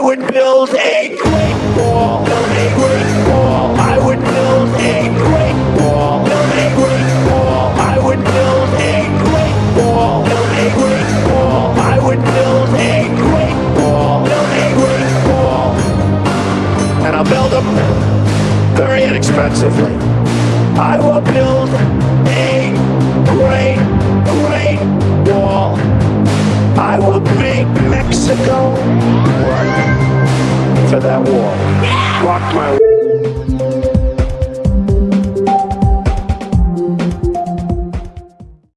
would build a great wall. Build a great wall. I would build a great wall. Build a great wall. I would build a great wall. Build a great wall. I would build a great wall. Build a great wall. And I'll build them very inexpensively. I will build a great, great wall. I will make Mexico for that wall. Walk my